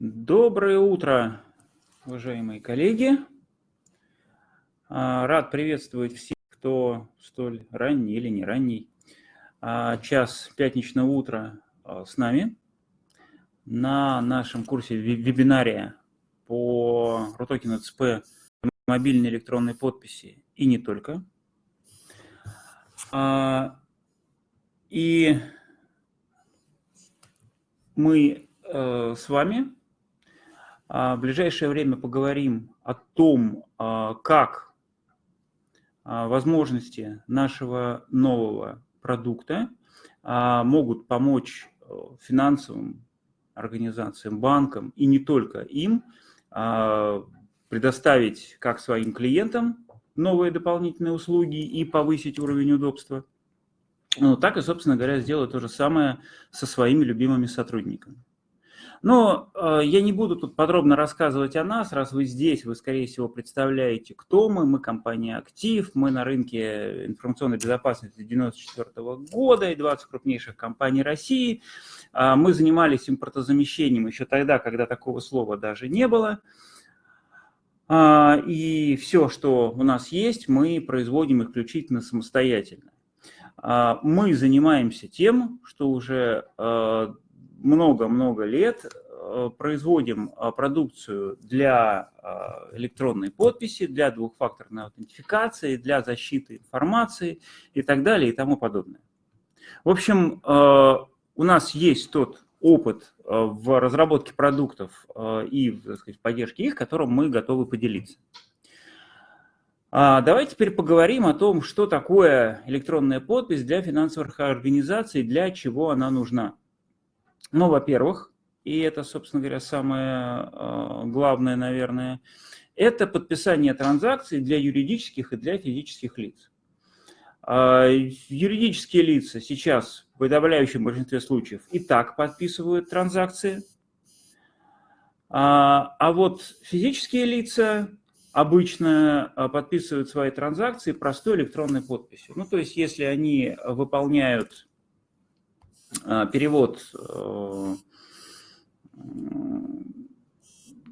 Доброе утро, уважаемые коллеги. А, рад приветствовать всех, кто столь ранний или не ранний а, час пятничного утра а, с нами на нашем курсе вебинаре по RUTOKEN ЦП мобильной электронной подписи и не только. И мы э, с вами в ближайшее время поговорим о том, как возможности нашего нового продукта могут помочь э, финансовым организациям, банкам и не только им предоставить как своим клиентам новые дополнительные услуги и повысить уровень удобства, ну, так и, собственно говоря, сделать то же самое со своими любимыми сотрудниками. Но э, я не буду тут подробно рассказывать о нас, раз вы здесь, вы, скорее всего, представляете, кто мы. Мы компания «Актив», мы на рынке информационной безопасности 1994 года и 20 крупнейших компаний России. Э, мы занимались импортозамещением еще тогда, когда такого слова даже не было. Э, и все, что у нас есть, мы производим исключительно самостоятельно. Мы занимаемся тем, что уже много-много лет э, производим э, продукцию для э, электронной подписи, для двухфакторной аутентификации, для защиты информации и так далее и тому подобное. В общем, у нас есть тот опыт в разработке продуктов и в поддержке их, которым мы готовы поделиться. А, давайте теперь поговорим о том, что такое электронная подпись для финансовых организаций, для чего она нужна. Ну, во-первых, и это, собственно говоря, самое а, главное, наверное, это подписание транзакций для юридических и для физических лиц. А, юридические лица сейчас в подавляющем большинстве случаев и так подписывают транзакции, а, а вот физические лица обычно подписывают свои транзакции простой электронной подписью. Ну, то есть, если они выполняют перевод э,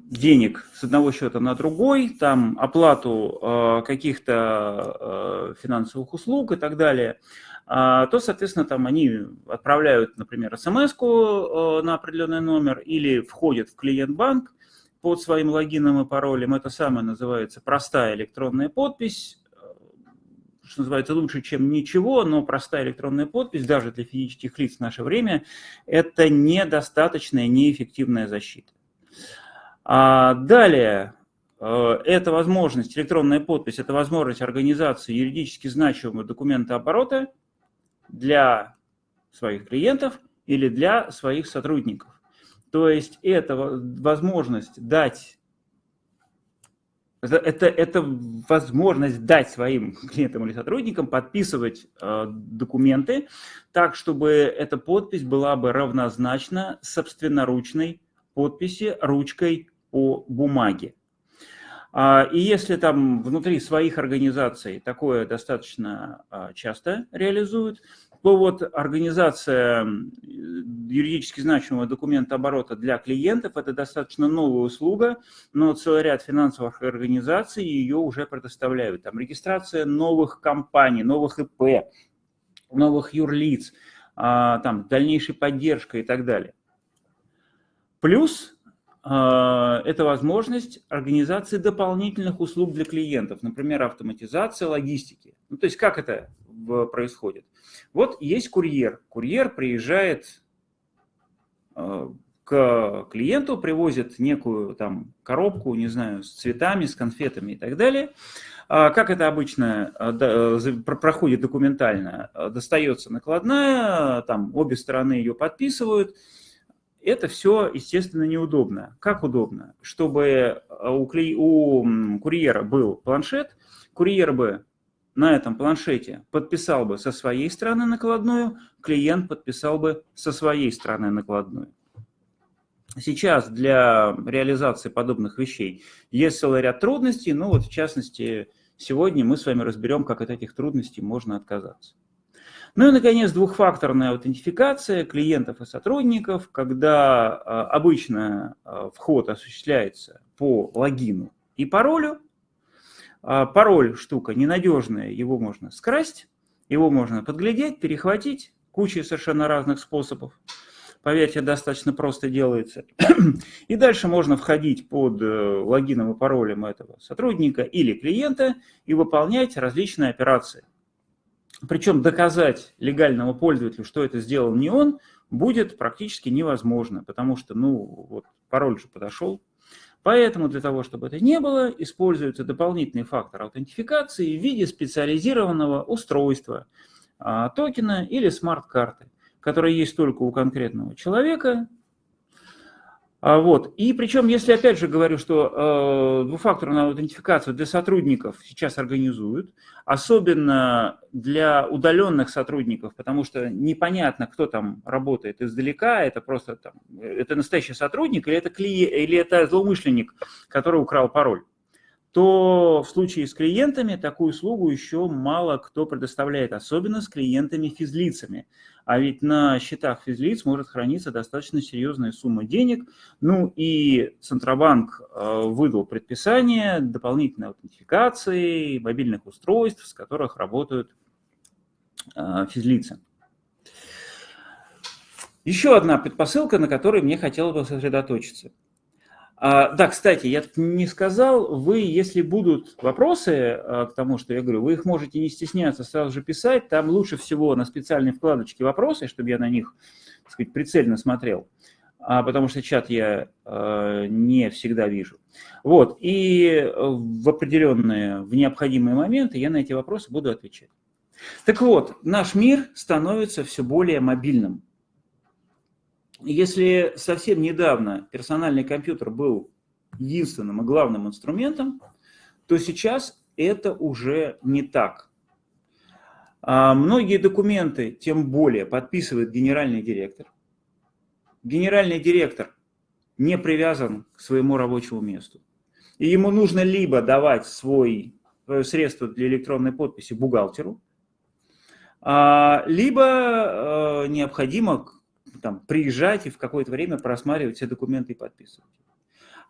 денег с одного счета на другой, там оплату э, каких-то финансовых услуг и так далее, то, соответственно, там они отправляют, например, смс на определенный номер или входят в клиент-банк под своим логином и паролем. Это самое называется простая электронная подпись что называется, лучше, чем ничего, но простая электронная подпись, даже для физических лиц в наше время, это недостаточная, неэффективная защита. А далее, э, это возможность, электронная подпись, это возможность организации юридически значимого документа оборота для своих клиентов или для своих сотрудников. То есть это возможность дать это, это возможность дать своим клиентам или сотрудникам подписывать э, документы так, чтобы эта подпись была бы равнозначна собственноручной подписи ручкой по бумаге. А, и если там внутри своих организаций такое достаточно а, часто реализуют, то вот организация юридически значимого документа оборота для клиентов – это достаточно новая услуга, но целый ряд финансовых организаций ее уже предоставляют. Там регистрация новых компаний, новых ИП, новых юрлиц, а, там дальнейшая поддержка и так далее. Плюс а, это возможность организации дополнительных услуг для клиентов, например, автоматизация логистики. Ну, то есть как это происходит? Вот есть курьер. Курьер приезжает э, к клиенту, привозит некую там коробку, не знаю, с цветами, с конфетами и так далее. А как это обычно э, проходит документально? Достается накладная, там обе стороны ее подписывают. Это все, естественно, неудобно. Как удобно? Чтобы э, у, у курьера был планшет, курьер бы на этом планшете подписал бы со своей стороны накладную, клиент подписал бы со своей стороны накладную. Сейчас для реализации подобных вещей есть целый ряд трудностей, ну вот в частности сегодня мы с вами разберем, как от этих трудностей можно отказаться. Ну и, наконец, двухфакторная аутентификация клиентов и сотрудников, когда а, обычно а, вход осуществляется по логину и паролю. А, пароль штука ненадежная, его можно скрасть, его можно подглядеть, перехватить, куча совершенно разных способов. Поверьте, достаточно просто делается. И дальше можно входить под э, логином и паролем этого сотрудника или клиента и выполнять различные операции. Причем доказать легальному пользователю, что это сделал не он, будет практически невозможно, потому что, ну, вот пароль же подошел. Поэтому для того, чтобы это не было, используется дополнительный фактор аутентификации в виде специализированного устройства, а, токена или смарт-карты, которое есть только у конкретного человека, вот. И причем, если опять же говорю, что э, двухфакторную аутентификацию для сотрудников сейчас организуют, особенно для удаленных сотрудников, потому что непонятно, кто там работает издалека, это просто там, это настоящий сотрудник или это, клиент, или это злоумышленник, который украл пароль то в случае с клиентами такую услугу еще мало кто предоставляет, особенно с клиентами-физлицами. А ведь на счетах физлиц может храниться достаточно серьезная сумма денег. Ну и Центробанк э, выдал предписание дополнительной аутентификации мобильных устройств, с которых работают э, физлицы. Еще одна предпосылка, на которой мне хотелось бы сосредоточиться – а, да, кстати, я не сказал, вы, если будут вопросы а, к тому, что я говорю, вы их можете не стесняться сразу же писать, там лучше всего на специальной вкладочке вопросы, чтобы я на них, так сказать, прицельно смотрел, а, потому что чат я а, не всегда вижу. Вот, и в определенные, в необходимые моменты я на эти вопросы буду отвечать. Так вот, наш мир становится все более мобильным. Если совсем недавно персональный компьютер был единственным и главным инструментом, то сейчас это уже не так. А многие документы, тем более, подписывает генеральный директор. Генеральный директор не привязан к своему рабочему месту. И ему нужно либо давать свой, свое средство для электронной подписи бухгалтеру, а, либо э, необходимо там, приезжать и в какое-то время просматривать все документы и подписывать.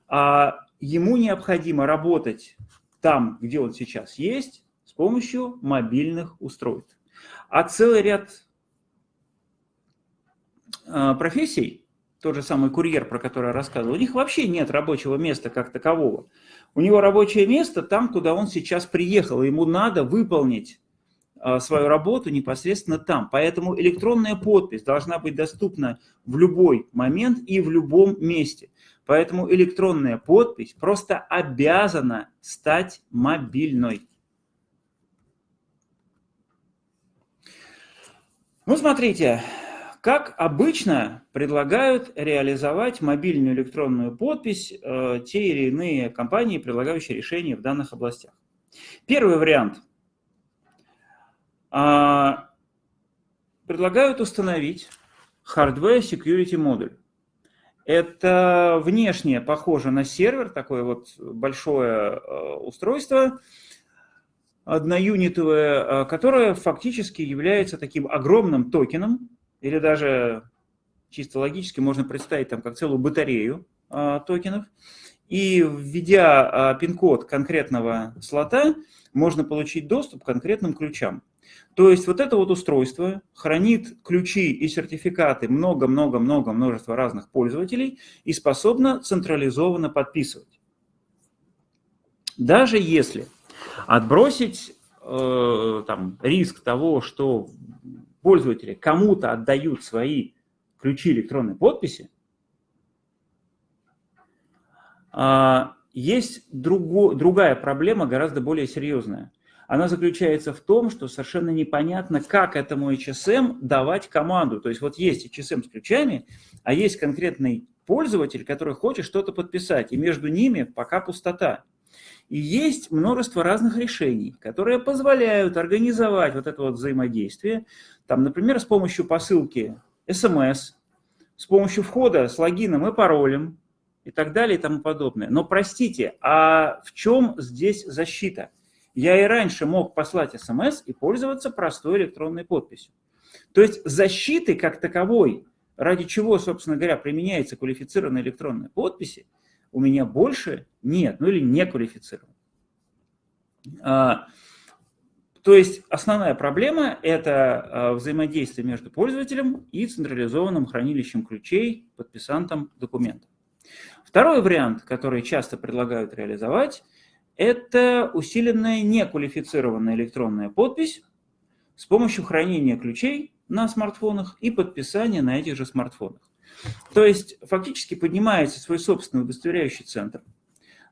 А ему необходимо работать там, где он сейчас есть, с помощью мобильных устройств. А целый ряд а, профессий, тот же самый курьер, про который я рассказывал, у них вообще нет рабочего места как такового. У него рабочее место там, куда он сейчас приехал, ему надо выполнить свою работу непосредственно там. Поэтому электронная подпись должна быть доступна в любой момент и в любом месте. Поэтому электронная подпись просто обязана стать мобильной. Ну, смотрите, как обычно предлагают реализовать мобильную электронную подпись э, те или иные компании, предлагающие решения в данных областях. Первый вариант – а, предлагают установить Hardware Security модуль. Это внешне похоже на сервер, такое вот большое э, устройство, одноюнитовое, э, которое фактически является таким огромным токеном, или даже чисто логически можно представить там как целую батарею э, токенов. И введя пин-код конкретного слота, можно получить доступ к конкретным ключам. То есть вот это вот устройство хранит ключи и сертификаты много-много-много множества разных пользователей и способно централизованно подписывать. Даже если отбросить э, там, риск того, что пользователи кому-то отдают свои ключи электронной подписи, э, есть друго, другая проблема, гораздо более серьезная – она заключается в том, что совершенно непонятно, как этому HSM давать команду. То есть вот есть HSM с ключами, а есть конкретный пользователь, который хочет что-то подписать, и между ними пока пустота. И есть множество разных решений, которые позволяют организовать вот это вот взаимодействие, там, например, с помощью посылки SMS, с помощью входа с логином и паролем и так далее и тому подобное. Но простите, а в чем здесь защита? Я и раньше мог послать смс и пользоваться простой электронной подписью. То есть защиты как таковой, ради чего, собственно говоря, применяется квалифицированная электронная подпись, у меня больше нет, ну или не квалифицирован. А, то есть основная проблема – это а, взаимодействие между пользователем и централизованным хранилищем ключей, подписантом документа. Второй вариант, который часто предлагают реализовать, это усиленная неквалифицированная электронная подпись с помощью хранения ключей на смартфонах и подписания на этих же смартфонах. То есть фактически поднимается свой собственный удостоверяющий центр.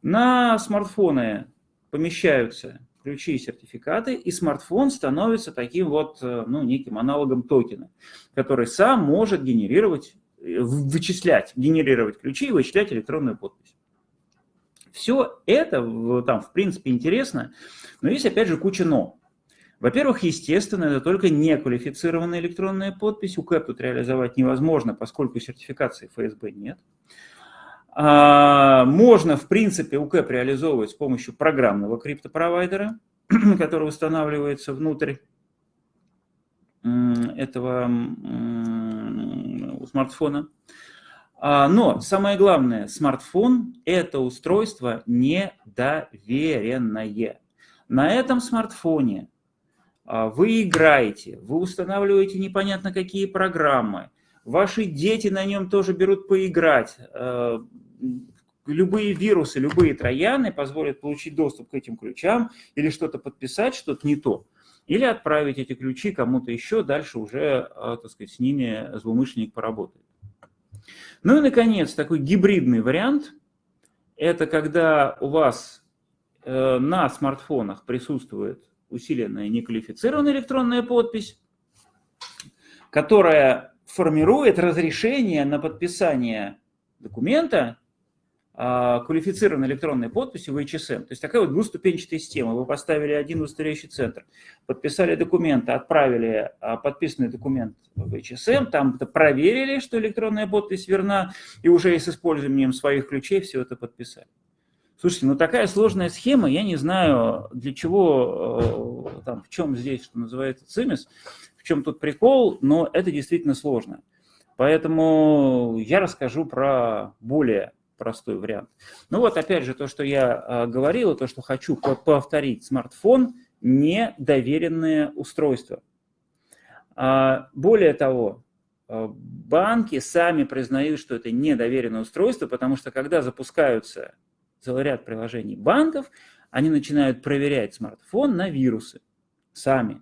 На смартфоны помещаются ключи и сертификаты, и смартфон становится таким вот, э, ну, неким аналогом токена, который сам может генерировать, э, вычислять, генерировать ключи и вычислять электронную подпись. Все это там, в принципе, интересно, но есть, опять же, куча «но». Во-первых, естественно, это только неквалифицированная электронная подпись. УКЭП тут реализовать невозможно, поскольку сертификации ФСБ нет. А, можно, в принципе, УКЭП реализовывать с помощью программного криптопровайдера, который устанавливается внутрь этого смартфона. А, но самое главное, смартфон – это устройство недоверенное. На этом смартфоне а, вы играете, вы устанавливаете непонятно какие программы, ваши дети на нем тоже берут поиграть. А, любые вирусы, любые трояны позволят получить доступ к этим ключам или что-то подписать, что-то не то. Или отправить эти ключи кому-то еще, дальше уже, так сказать, с ними злоумышленник поработает. Ну и, наконец, такой гибридный вариант – это когда у вас э, на смартфонах присутствует усиленная неквалифицированная электронная подпись, которая формирует разрешение на подписание документа квалифицированной электронной подписью в HSM. То есть такая вот двуступенчатая система. Вы поставили один удостоверяющий центр, подписали документы, отправили а, подписанный документ в HSM, там проверили, что электронная подпись верна, и уже с использованием своих ключей все это подписали. Слушайте, ну такая сложная схема, я не знаю, для чего, э, там, в чем здесь, что называется, цимис, в чем тут прикол, но это действительно сложно. Поэтому я расскажу про более простой вариант. Ну вот, опять же, то, что я э, говорил, то, что хочу повторить, смартфон – не доверенное устройство. А, более того, э, банки сами признают, что это недоверенное устройство, потому что когда запускаются целый ряд приложений банков, они начинают проверять смартфон на вирусы сами.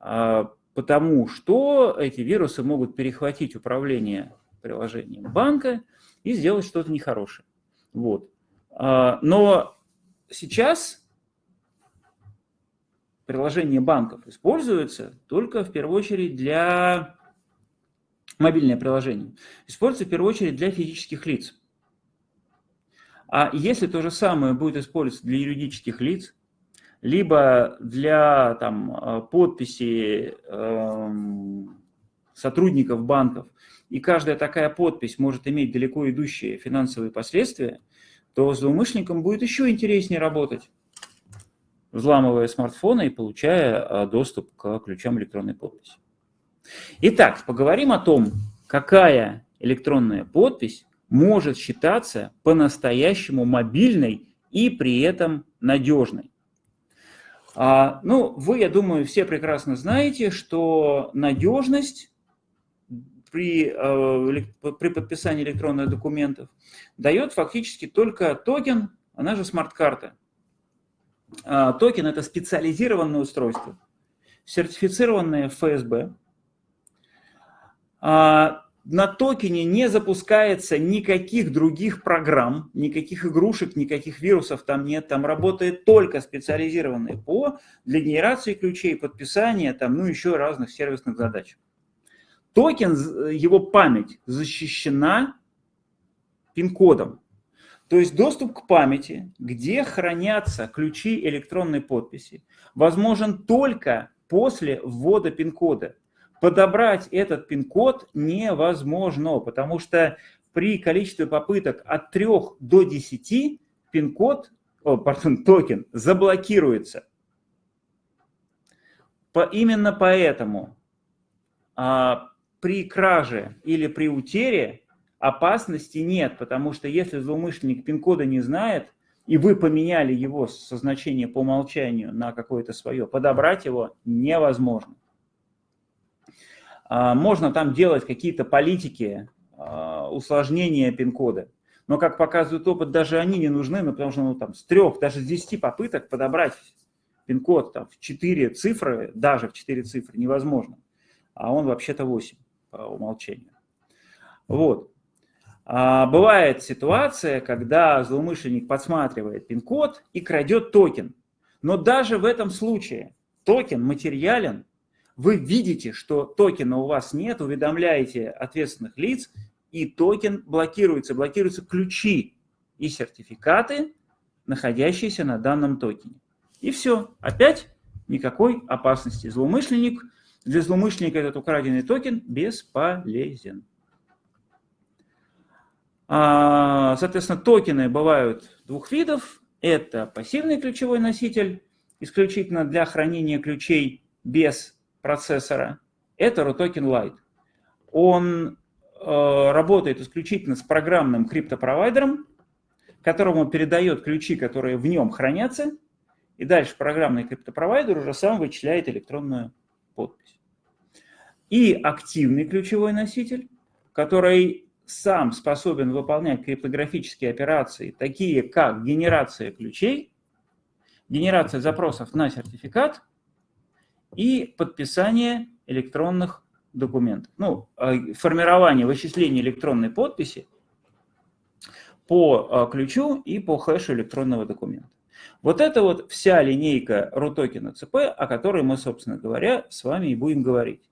А, потому что эти вирусы могут перехватить управление приложением банка и сделать что-то нехорошее. Вот. А, но сейчас приложение банков используется только в первую очередь для мобильное приложение. Используется в первую очередь для физических лиц. А если то же самое будет использоваться для юридических лиц, либо для там, э, подписи э, сотрудников банков, и каждая такая подпись может иметь далеко идущие финансовые последствия, то злоумышленникам будет еще интереснее работать, взламывая смартфоны и получая э, доступ к ключам электронной подписи. Итак, поговорим о том, какая электронная подпись может считаться по-настоящему мобильной и при этом надежной. А, ну, вы, я думаю, все прекрасно знаете, что надежность при, э, при подписании электронных документов дает фактически только токен, она же смарт-карта. А, токен – это специализированное устройство, сертифицированное ФСБ, а, на токене не запускается никаких других программ, никаких игрушек, никаких вирусов там нет. Там работает только специализированный ПО для генерации ключей, подписания, там, ну еще разных сервисных задач. Токен, его память защищена пин-кодом. То есть доступ к памяти, где хранятся ключи электронной подписи, возможен только после ввода пин-кода подобрать этот пин-код невозможно, потому что при количестве попыток от 3 до 10 пин-код, пардон, токен заблокируется. По, именно поэтому а, при краже или при утере опасности нет, потому что если злоумышленник пин-кода не знает, и вы поменяли его со значения по умолчанию на какое-то свое, подобрать его невозможно. А, можно там делать какие-то политики, а, усложнения пин-кода, но, как показывает опыт, даже они не нужны, ну, потому что ну, там, с трех, даже с десяти попыток подобрать пин-код в четыре цифры, даже в четыре цифры невозможно, а он вообще-то 8 по умолчанию. Вот. А бывает ситуация, когда злоумышленник подсматривает пин-код и крадет токен. Но даже в этом случае токен материален, вы видите, что токена у вас нет, уведомляете ответственных лиц, и токен блокируется, блокируются ключи и сертификаты, находящиеся на данном токене. И все, опять никакой опасности. Злоумышленник, для злоумышленника этот украденный токен бесполезен. А, соответственно, токены бывают двух видов. Это пассивный ключевой носитель, исключительно для хранения ключей без процессора. Это RUTOKEN Lite. Он э, работает исключительно с программным криптопровайдером, которому передает ключи, которые в нем хранятся, и дальше программный криптопровайдер уже сам вычисляет электронную подпись. И активный ключевой носитель, который сам способен выполнять криптографические операции, такие как генерация ключей, генерация запросов на сертификат и подписание электронных документов. Ну, э, формирование, вычисление электронной подписи по э, ключу и по хэшу электронного документа. Вот это вот вся линейка RUTOKEN CP, о которой мы, собственно говоря, с вами и будем говорить.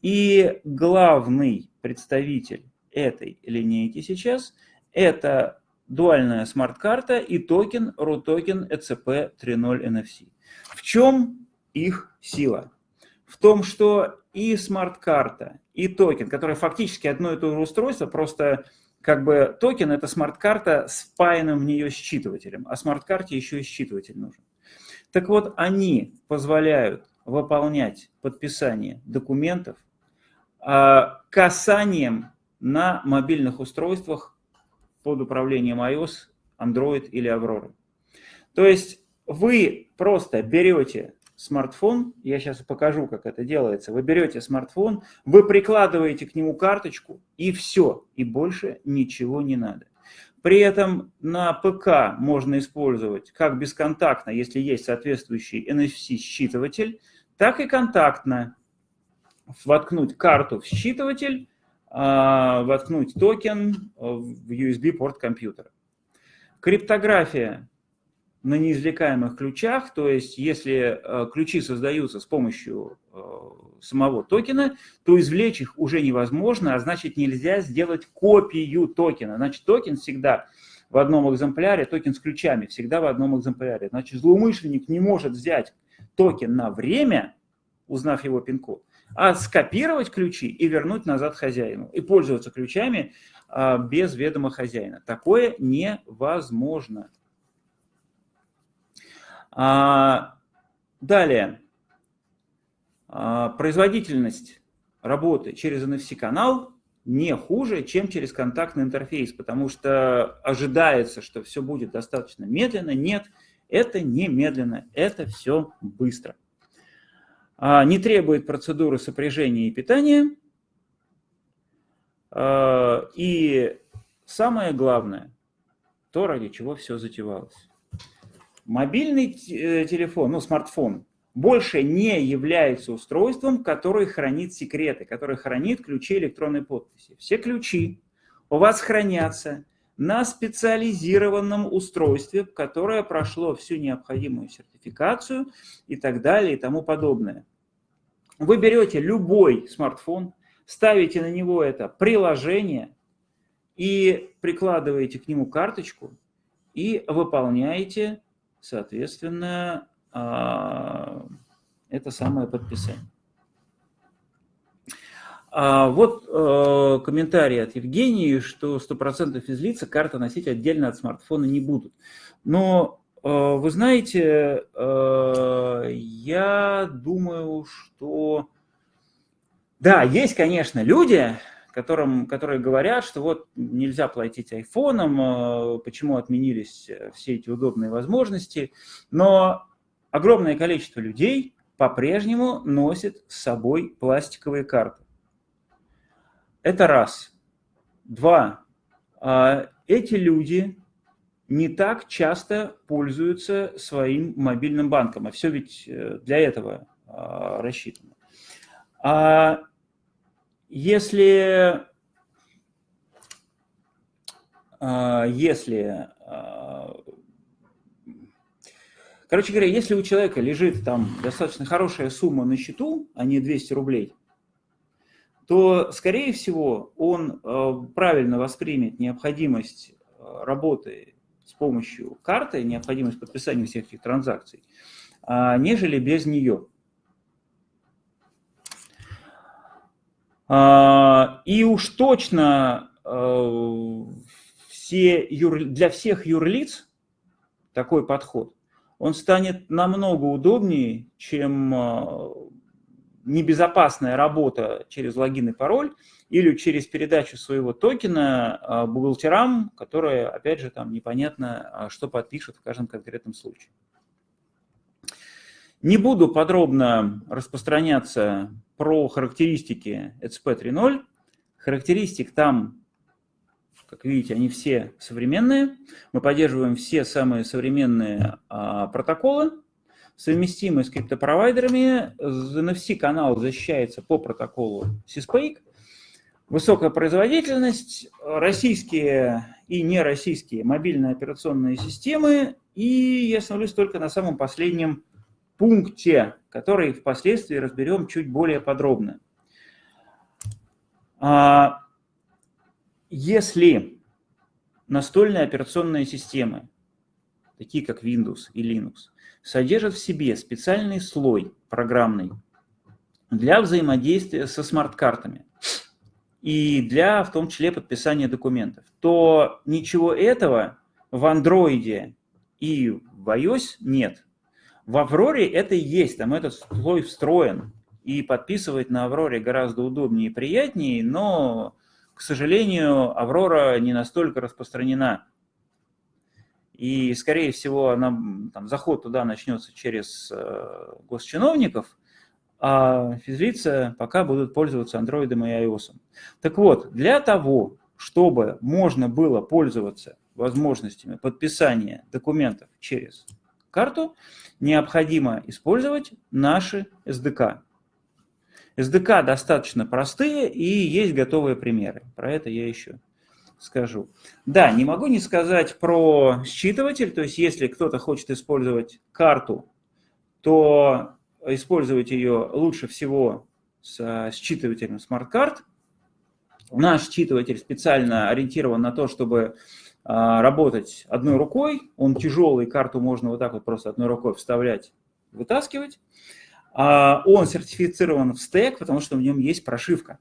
И главный представитель этой линейки сейчас, это дуальная смарт-карта и токен RUTOKEN ECP 3.0 NFC. В чем их сила? В том, что и смарт-карта, и токен, которые фактически одно и то же устройство, просто как бы токен – это смарт-карта с впаянным в нее считывателем, а смарт-карте еще и считыватель нужен. Так вот, они позволяют выполнять подписание документов а, касанием на мобильных устройствах под управлением iOS, Android или Aurora. То есть вы просто берете смартфон, я сейчас покажу, как это делается, вы берете смартфон, вы прикладываете к нему карточку, и все, и больше ничего не надо. При этом на ПК можно использовать как бесконтактно, если есть соответствующий NFC-считыватель, так и контактно воткнуть карту в считыватель, а, воткнуть токен в USB-порт компьютера. Криптография на неизвлекаемых ключах, то есть если э, ключи создаются с помощью э, самого токена, то извлечь их уже невозможно, а значит нельзя сделать копию токена. Значит токен всегда в одном экземпляре, токен с ключами всегда в одном экземпляре. Значит злоумышленник не может взять токен на время, узнав его пин-код, а скопировать ключи и вернуть назад хозяину, и пользоваться ключами а, без ведома хозяина. Такое невозможно. А, далее. А, производительность работы через NFC-канал не хуже, чем через контактный интерфейс, потому что ожидается, что все будет достаточно медленно. Нет, это не медленно, это все быстро. А, не требует процедуры сопряжения и питания. А, и самое главное, то, ради чего все затевалось. Мобильный э, телефон, ну, смартфон, больше не является устройством, которое хранит секреты, которое хранит ключи электронной подписи. Все ключи у вас хранятся на специализированном устройстве, которое прошло всю необходимую сертификацию и так далее и тому подобное. Вы берете любой смартфон, ставите на него это приложение и прикладываете к нему карточку и выполняете, соответственно, а, это самое подписание. А вот э, комментарий от Евгении, что 100% из лица карта носить отдельно от смартфона не будут. Но Э, вы знаете, э, я думаю, что Да, есть, конечно, люди, которым, которые говорят, что вот нельзя платить айфоном, э, почему отменились э, все эти удобные возможности, но огромное количество людей по-прежнему носит с собой пластиковые карты. Это раз. Два. А, эти люди не так часто пользуются своим мобильным банком, а все ведь э, для этого а, рассчитано. А если, а, если, короче говоря, если у человека лежит там достаточно хорошая сумма на счету, а не 200 рублей, то, скорее всего, он правильно воспримет необходимость работы с помощью карты, необходимость подписания всех этих транзакций, а, нежели без нее. И уж точно а, все юр... для всех юрлиц такой подход, он станет намного удобнее, чем небезопасная работа через логин и пароль или через передачу своего токена а, бухгалтерам, которые, опять же, там непонятно, а, что подпишут в каждом конкретном случае. Не буду подробно распространяться про характеристики ECP 3.0. Характеристик там, как видите, они все современные. Мы поддерживаем все самые современные а, протоколы совместимы с криптопровайдерами. NFC-канал защищается по протоколу CISPAIC. Высокая производительность, российские и нероссийские мобильные операционные системы. И я остановлюсь только на самом последнем пункте, который впоследствии разберем чуть более подробно. А, если настольные операционные системы, такие как Windows и Linux, содержит в себе специальный слой программный для взаимодействия со смарт-картами и для, в том числе, подписания документов, то ничего этого в Android и в iOS нет. В Авроре это есть, там этот слой встроен, и подписывать на Авроре гораздо удобнее и приятнее, но, к сожалению, Аврора не настолько распространена и, скорее всего, она, там, заход туда начнется через э, госчиновников, а физлица пока будут пользоваться Android и iOS. Так вот, для того, чтобы можно было пользоваться возможностями подписания документов через карту, необходимо использовать наши SDK. SDK достаточно простые и есть готовые примеры. Про это я еще скажу. Да, не могу не сказать про считыватель, то есть если кто-то хочет использовать карту, то использовать ее лучше всего с считывателем смарт-карт. Наш считыватель специально ориентирован на то, чтобы работать одной рукой. Он тяжелый, карту можно вот так вот просто одной рукой вставлять, вытаскивать. А, он сертифицирован во ФСТЭК, потому что в нем есть прошивка.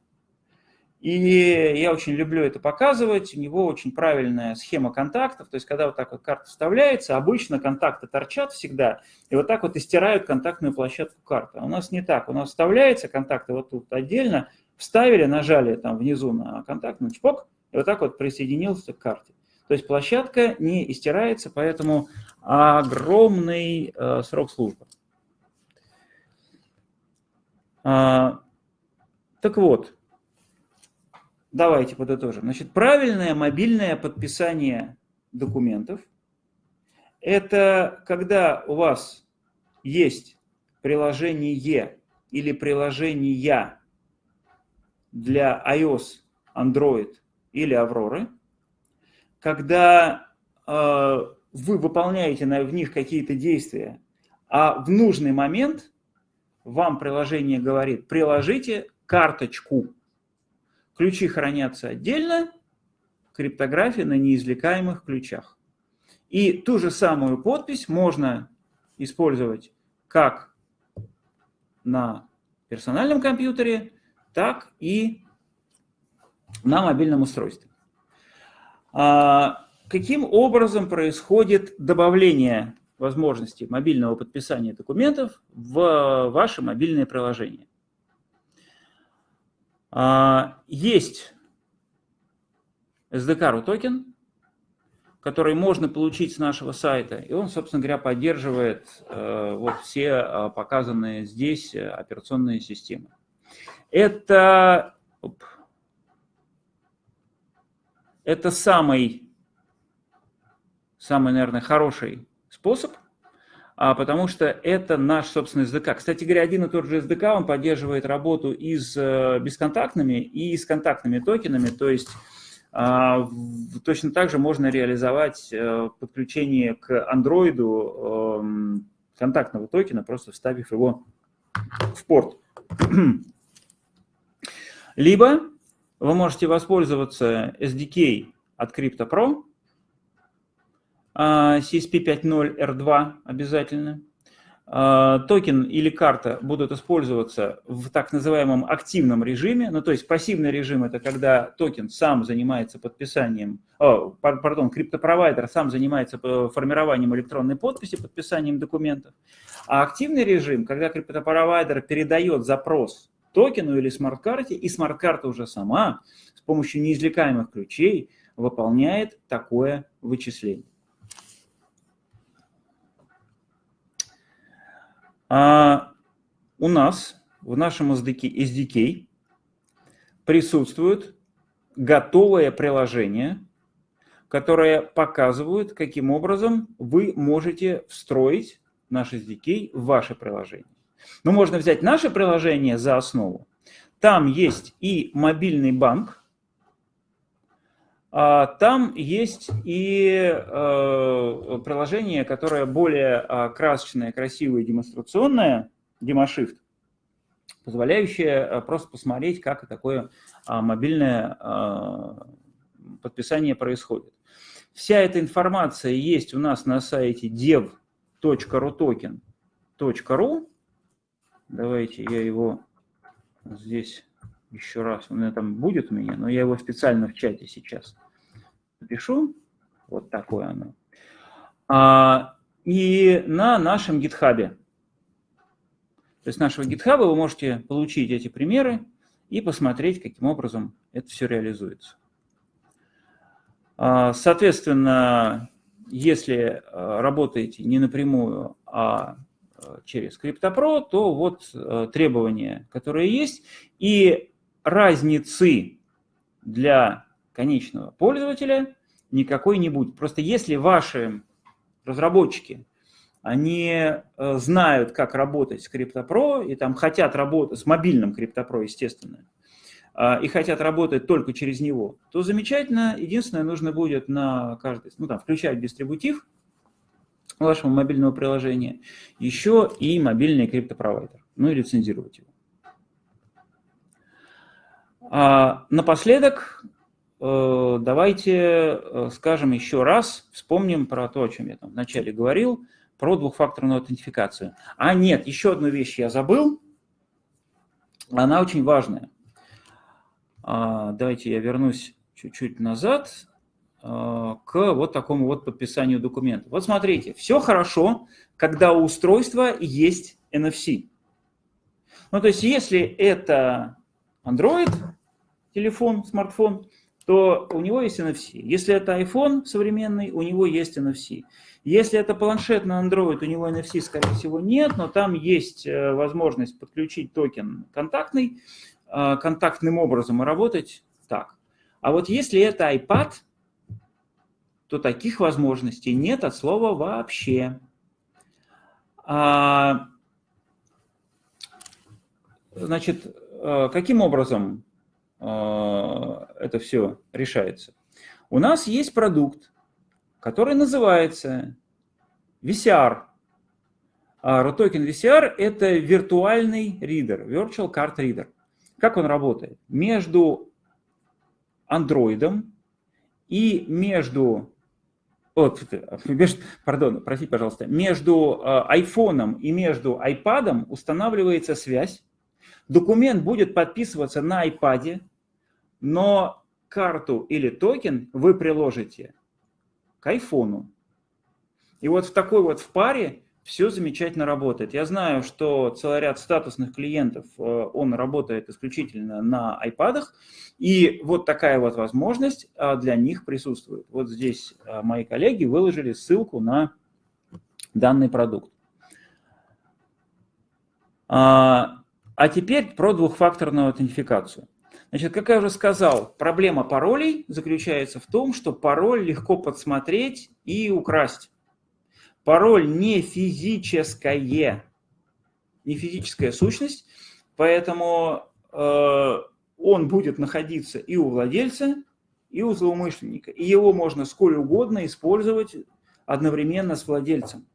И я очень люблю это показывать. У него очень правильная схема контактов. То есть, когда вот так вот карта вставляется, обычно контакты торчат всегда, и вот так вот истирают контактную площадку карты. А у нас не так. У нас вставляется контакты вот тут отдельно, вставили, нажали там внизу на контакт, на чпок, и вот так вот присоединился к карте. То есть площадка не истирается, поэтому огромный э, срок службы. А, так вот, Давайте подытожим. Значит, правильное мобильное подписание документов – это когда у вас есть приложение или приложения для iOS, Android или Aurora, когда э, вы выполняете на, в них какие-то действия, а в нужный момент вам приложение говорит, приложите карточку Ключи хранятся отдельно, криптография на неизвлекаемых ключах. И ту же самую подпись можно использовать как на персональном компьютере, так и на мобильном устройстве. А каким образом происходит добавление возможности мобильного подписания документов в ваше мобильное приложение? Есть SDK токен, который можно получить с нашего сайта. И он, собственно говоря, поддерживает э, вот все э, показанные здесь э, операционные системы. Это, оп, это самый, самый, наверное, хороший способ, а, потому что это наш собственный SDK. Кстати говоря, один и тот же SDK, он поддерживает работу и с бесконтактными, и с контактными токенами, то есть а, точно так же можно реализовать э, подключение к Android эм, контактного токена, просто вставив его в порт. Либо вы можете воспользоваться SDK от CryptoPro, CSP 5.0 R2 обязательно, а, токен или карта будут использоваться в так называемом активном режиме, ну то есть пассивный режим это когда токен сам занимается подписанием, о, пардон, криптопровайдер сам занимается формированием электронной подписи, подписанием документов, а активный режим, когда криптопровайдер передает запрос токену или смарт-карте, и смарт-карта уже сама с помощью неизвлекаемых ключей выполняет такое вычисление. А у нас в нашем SDK, SDK присутствует готовое приложение, которое показывает, каким образом вы можете встроить наш SDK в ваше приложение. Но можно взять наше приложение за основу. Там есть и мобильный банк, а, там есть и э, приложение, которое более а, красочное, красивое, демонстрационное, DemoShift, позволяющее э, просто посмотреть, как такое а, мобильное подписание происходит. Вся эта информация есть у нас на сайте dev.rutoken.ru. Давайте я его здесь еще раз. Он там будет у меня, но я его специально в чате сейчас напишу. Вот такое оно. А, и на нашем гитхабе. То есть нашего гитхаба вы можете получить эти примеры и посмотреть, каким образом это все реализуется. А, соответственно, если а, работаете не напрямую, а, а через CryptoPro, то вот требования, которые есть, и разницы для конечного пользователя никакой не будет. Просто если ваши разработчики, они э, знают, как работать с CryptoPro, и там хотят работать с мобильным CryptoPro, естественно, а, и хотят работать только через него, то замечательно. Единственное, нужно будет на каждый, ну там, включать дистрибутив вашего мобильного приложения, еще и мобильный криптопровайдер, ну и лицензировать его. А напоследок, э, давайте э, скажем еще раз, вспомним про то, о чем я там вначале говорил, про двухфакторную аутентификацию. А нет, еще одну вещь я забыл, она очень важная. А, давайте я вернусь чуть-чуть назад к вот такому вот подписанию документа. Вот смотрите, все хорошо, когда у устройства есть NFC. Ну, то есть, если это Android, телефон, смартфон, то у него есть NFC. Если это iPhone современный, у него есть NFC. Если это планшет на Android, у него NFC, скорее всего, нет, но там есть э, возможность подключить токен контактный, э, контактным образом и работать так. А вот если это iPad, то таких возможностей нет от слова вообще. А, значит, э, каким образом а, это все решается. У нас есть продукт, который называется VCR. А ROTOKEN VCR – это виртуальный ридер, Virtual Card Reader. Как он работает? Между Android и между, вот, между, пардон, простите, пожалуйста, между iPhone и между iPad устанавливается связь. Документ будет подписываться на iPad, но карту или токен вы приложите к айфону. И вот в такой вот в паре все замечательно работает. Я знаю, что целый ряд статусных клиентов, э, он работает исключительно на iPad, и вот такая вот возможность э, для них присутствует. Вот здесь э, мои коллеги выложили ссылку на данный продукт. А, а теперь про двухфакторную аутентификацию. Значит, как я уже сказал, проблема паролей заключается в том, что пароль легко подсмотреть и украсть. Пароль не физическое, не физическая сущность, поэтому э, он будет находиться и у владельца, и у злоумышленника. И его можно сколь угодно использовать одновременно с владельцем.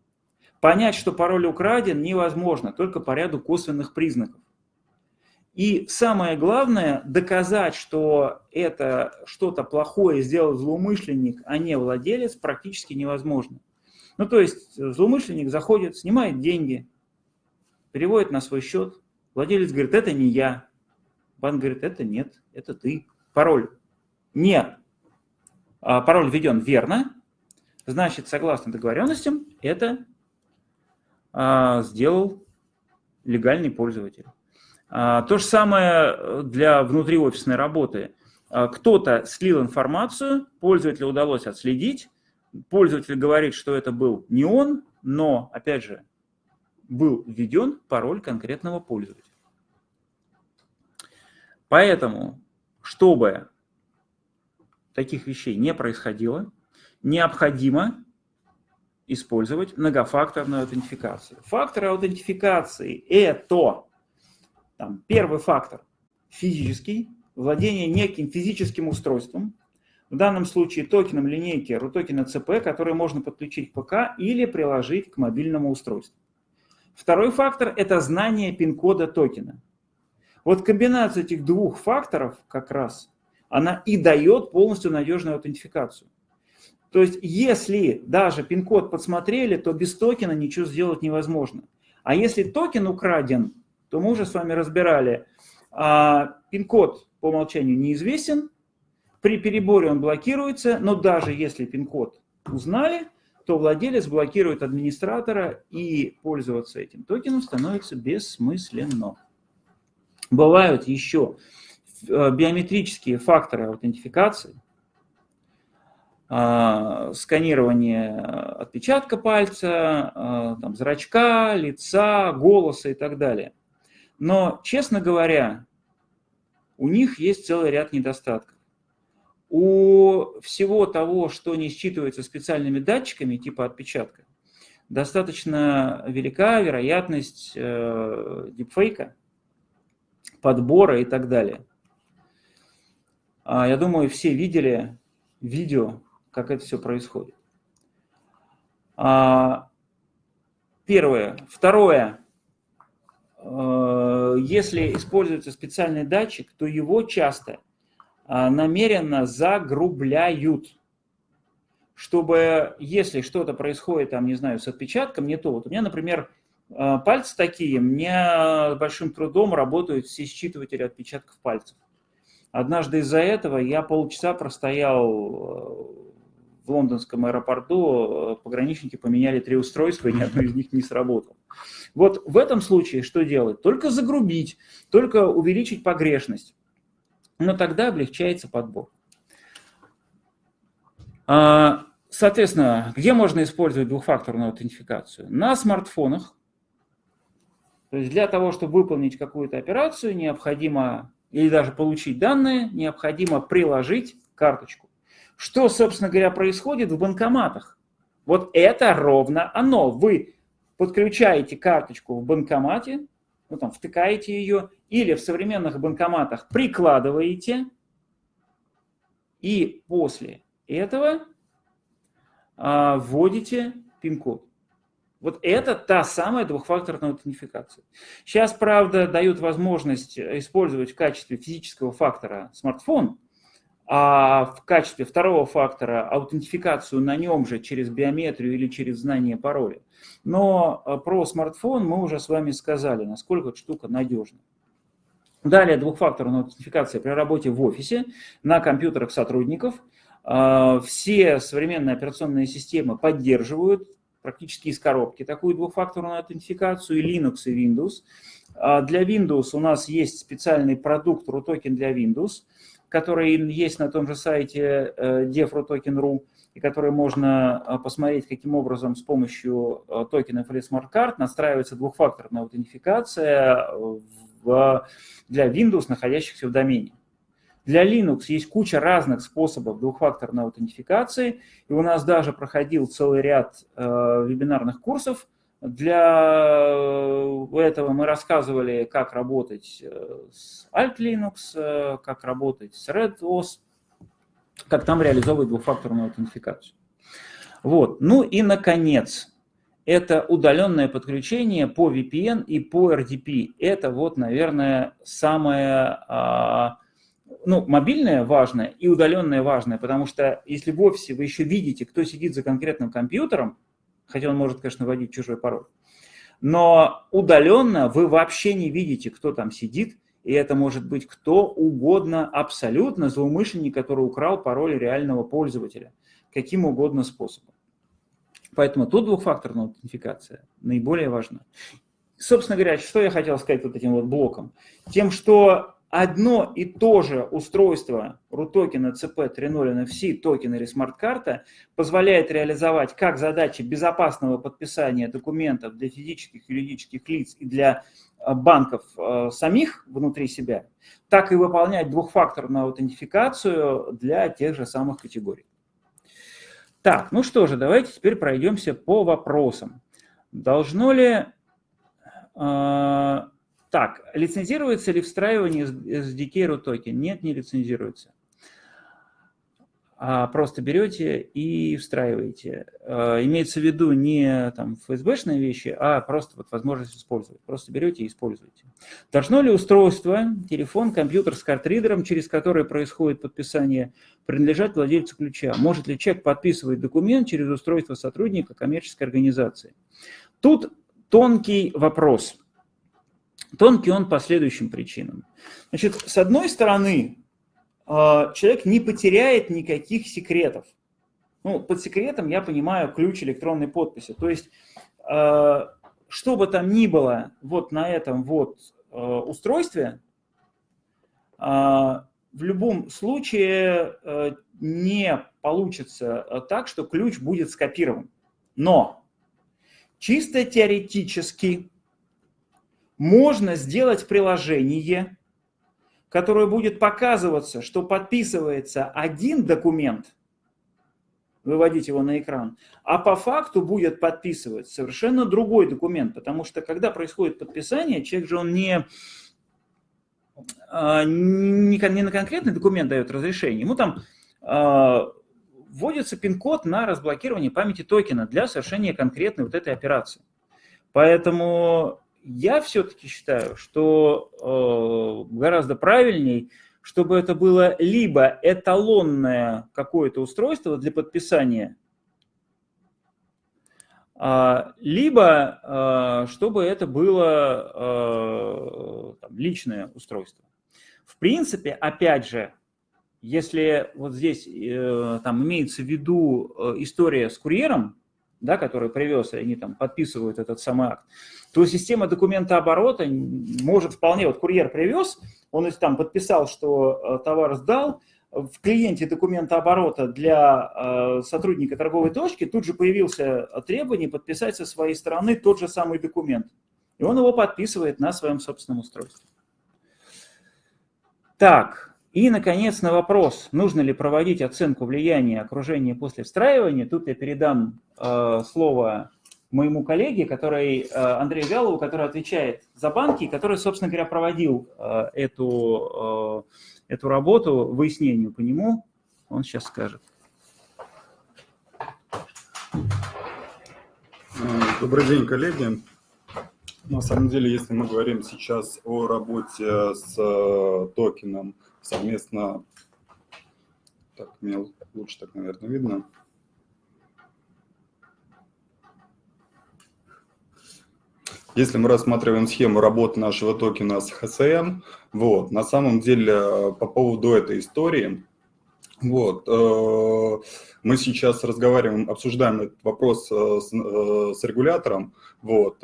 Понять, что пароль украден, невозможно, только по ряду косвенных признаков. И самое главное, доказать, что это что-то плохое сделал злоумышленник, а не владелец, практически невозможно. Ну, то есть злоумышленник заходит, снимает деньги, переводит на свой счет, владелец говорит, это не я. Банк говорит, это нет, это ты. Пароль не, а, пароль введен верно, значит, согласно договоренностям, это а, сделал легальный пользователь. А, то же самое для внутриофисной работы. А, кто-то слил информацию, пользователю удалось отследить, пользователь говорит, что это был не он, но, опять же, был введен пароль конкретного пользователя. Поэтому, чтобы таких вещей не происходило, необходимо использовать многофакторную аутентификацию. Факторы аутентификации – это там, первый фактор – физический, владение неким физическим устройством, в данном случае токеном линейки Рутокен ЭЦП, который можно подключить к ПК или приложить к мобильному устройству. Второй фактор – это знание пин-кода токена. Вот комбинация этих двух факторов как раз, она и дает полностью надежную аутентификацию. То есть если даже пин-код подсмотрели, то без токена ничего сделать невозможно. А если токен украден, то мы уже с вами разбирали, а, пин-код по умолчанию неизвестен, при переборе он блокируется, но даже если пин-код узнали, то владелец блокирует администратора, и пользоваться этим токеном становится бессмысленно. Бывают еще э, биометрические факторы аутентификации, а, сканирование отпечатка пальца, а, там, зрачка, лица, голоса и так далее. Но, честно говоря, у них есть целый ряд недостатков. У всего того, что не считывается специальными датчиками типа отпечатка, достаточно велика вероятность э, дипфейка, подбора и так далее. А, я думаю, все видели видео, как это все происходит. А, первое. Второе. Э, если используется специальный датчик, то его часто намеренно загрубляют, чтобы если что-то происходит, там, не знаю, с отпечатком, не то. Вот у меня, например, а, пальцы такие, мне с большим трудом работают все считыватели отпечатков пальцев. Однажды из-за этого я полчаса простоял э, в лондонском аэропорту, э, пограничники поменяли три устройства, и ни одно из них не сработало. Вот в этом случае что делать? Только загрубить, только увеличить погрешность но тогда облегчается подбор. А, соответственно, где можно использовать двухфакторную аутентификацию? На смартфонах. То есть для того, чтобы выполнить какую-то операцию, необходимо, или даже получить данные, необходимо приложить карточку. Что, собственно говоря, происходит в банкоматах? Вот это ровно оно. Вы подключаете карточку в банкомате, ну, там, втыкаете ее, или в современных банкоматах прикладываете, и после этого а, вводите пин-код. Вот это та самая двухфакторная аутентификация. Сейчас, правда, дают возможность использовать в качестве физического фактора смартфон, а в качестве второго фактора аутентификацию на нем же через биометрию или через знание пароля. Но э, про смартфон мы уже с вами сказали, насколько эта штука надежна. Далее двухфакторная аутентификация при работе в офисе на компьютерах сотрудников. Э, все современные операционные системы поддерживают практически из коробки такую двухфакторную аутентификацию, и Linux, и Windows. А для Windows у нас есть специальный продукт RUTOKEN для Windows, который есть на том же сайте э, dev.rutoken.ru, и который можно э, посмотреть, каким образом с помощью э, токенов или смарт-карт настраивается двухфакторная аутентификация в, для Windows, находящихся в домене. Для Linux есть куча разных способов двухфакторной аутентификации, и у нас даже проходил целый ряд э, вебинарных курсов. Для этого мы рассказывали, как работать э, с Alt Linux, э, как работать с RedOS, как там реализовывать двухфакторную аутентификацию. Вот. Ну и, наконец, это удаленное подключение по VPN и по RDP. Это вот, наверное, самое а, ну, мобильное важное и удаленное важное, потому что если в офисе вы еще видите, кто сидит за конкретным компьютером, хотя он может, конечно, вводить чужой пароль, но удаленно вы вообще не видите, кто там сидит, и это может быть кто угодно, абсолютно злоумышленник, который украл пароль реального пользователя, каким угодно способом. Поэтому тут двухфакторная аутентификация наиболее важна. Собственно говоря, что я хотел сказать вот этим вот блоком? Тем, что одно и то же устройство Рутокен ЭЦП 3.0 NFC токен или смарт-карта позволяет реализовать как задачи безопасного подписания документов для физических и юридических лиц и для э, банков э, самих внутри себя, так и выполнять двухфакторную аутентификацию для тех же самых категорий. Так, ну что же, давайте теперь пройдемся по вопросам. Должно ли э, так, лицензируется ли встраивание SDK RUTOKEN? Нет, не лицензируется. А просто берете и встраиваете. А, имеется в виду не там ФСБшные вещи, а просто вот возможность использовать. Просто берете и используете. Должно ли устройство, телефон, компьютер с картридером, через который происходит подписание, принадлежать владельцу ключа? Может ли человек подписывать документ через устройство сотрудника коммерческой организации? Тут тонкий вопрос – Тонкий он по следующим причинам. Значит, с одной стороны, человек не потеряет никаких секретов. Ну, под секретом я понимаю ключ электронной подписи. То есть, а, что бы там ни было вот на этом вот а, устройстве, в любом случае не получится так, что ключ будет скопирован. Но чисто теоретически можно сделать приложение, которое будет показываться, что подписывается один документ, выводить его на экран, а по факту будет подписывать совершенно другой документ, потому что когда происходит подписание, человек же он не, а, не, не на конкретный документ дает разрешение, ему там а, вводится пин-код на разблокирование памяти токена для совершения конкретной вот этой операции. Поэтому я все-таки считаю, что э, гораздо правильней, чтобы это было либо эталонное какое-то устройство для подписания, э, либо э, чтобы это было э, там, личное устройство. В принципе, опять же, если вот здесь э, там имеется в виду э, история с курьером, да, который привез, и они там подписывают этот самый акт, то система документа оборота может вполне, вот курьер привез, он там подписал, что э, товар сдал, в клиенте документа оборота для э, сотрудника торговой точки тут же появился требование подписать со своей стороны тот же самый документ. И он его подписывает на своем собственном устройстве. Так, и, наконец, на вопрос, нужно ли проводить оценку влияния окружения после встраивания, тут я передам э, слово моему коллеге, который, э, Андрею Вялову, который отвечает за банки, который, собственно говоря, проводил э, эту, э, эту работу, выяснению по нему. Он сейчас скажет. Добрый день, коллеги. На самом деле, если мы говорим сейчас о работе с токеном, совместно, так, мне лучше так, наверное, видно. Если мы рассматриваем схему работы нашего токена с HSM, вот, на самом деле по поводу этой истории, Вот. Э, мы сейчас разговариваем, обсуждаем этот вопрос э, с, э, с регулятором. Вот.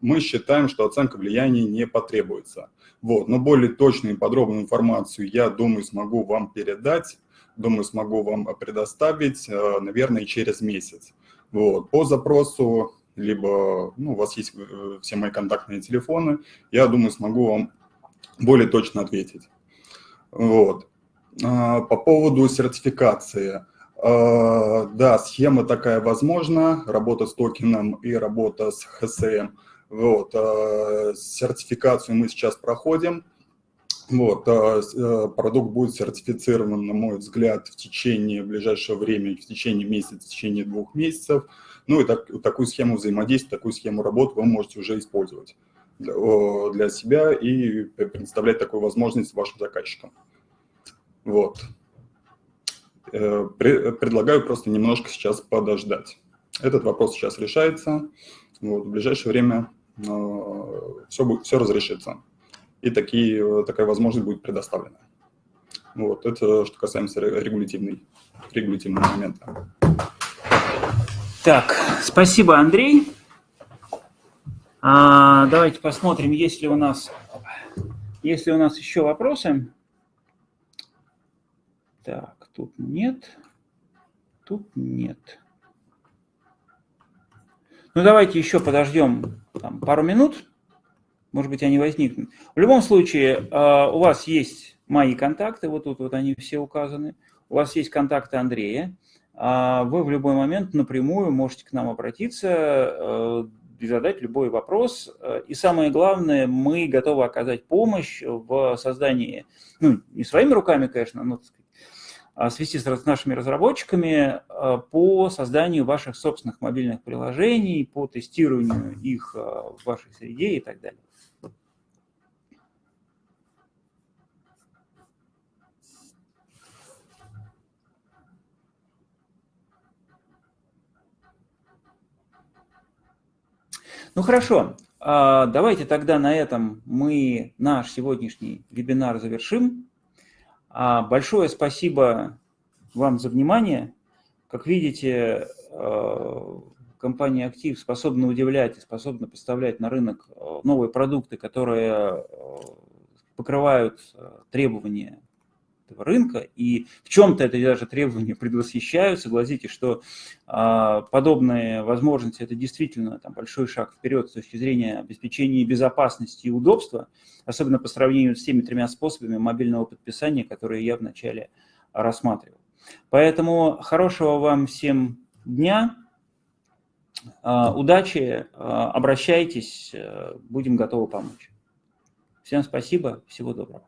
Мы считаем, что оценка влияния не потребуется. Вот. Но более точную и подробную информацию, я думаю, смогу вам передать, думаю, смогу вам предоставить, наверное, через месяц. Вот. По запросу, либо ну, у вас есть все мои контактные телефоны, я думаю, смогу вам более точно ответить. Вот. А, по поводу сертификации. А, да, схема такая возможна, работа с токеном и работа с ХСМ. Вот, а, сертификацию мы сейчас проходим. Вот, продукт будет сертифицирован, на мой взгляд, в течение ближайшего времени, в течение месяца, в течение двух месяцев. Ну и так, такую схему взаимодействия, такую схему работы вы можете уже использовать для себя и предоставлять такую возможность вашим заказчикам. Вот. Э, предлагаю просто немножко сейчас подождать. Этот вопрос сейчас решается. Вот, в ближайшее время все, будет, все разрешится. И такие, такая возможность будет предоставлена. Вот, это что касаемо регулятивной, регулятивного момента. Так, спасибо, Андрей. А, давайте посмотрим, есть ли у нас, есть ли у нас еще вопросы. Так, тут нет, тут нет. Ну, давайте еще подождем там, пару минут, может быть, они возникнут. В любом случае, а, у вас есть мои контакты, вот тут вот они все указаны, у вас есть контакты Андрея, вы в любой момент напрямую можете к нам обратиться, э, и задать любой вопрос. И самое главное, мы готовы оказать помощь в создании, ну, не своими руками, конечно, но, сказать, а, свести с нашими разработчиками а, по созданию ваших собственных мобильных приложений, по тестированию их а, в вашей среде и так далее. Ну хорошо, давайте тогда на этом мы наш сегодняшний вебинар завершим. А, большое спасибо вам за внимание. Как видите, э, компания «Актив» способна удивлять и способна поставлять на рынок новые продукты, которые покрывают требования этого рынка, и в чем-то это даже требования предвосхищаю. Согласитесь, что э, подобные возможности – это действительно там, большой шаг вперед с точки зрения обеспечения безопасности и удобства, особенно по сравнению с теми тремя способами мобильного подписания, которые я вначале рассматривал. Поэтому хорошего вам всем дня, э, удачи, э, обращайтесь, э, будем готовы помочь. Всем спасибо, всего доброго.